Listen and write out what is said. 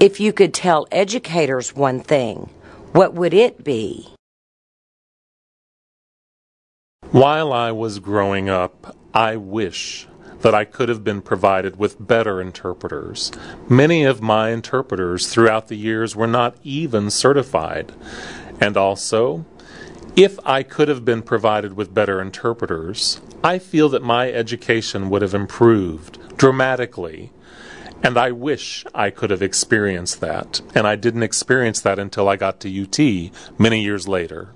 If you could tell educators one thing, what would it be? While I was growing up, I wish that I could have been provided with better interpreters. Many of my interpreters throughout the years were not even certified. And also, if I could have been provided with better interpreters, I feel that my education would have improved dramatically. And I wish I could have experienced that. And I didn't experience that until I got to UT many years later.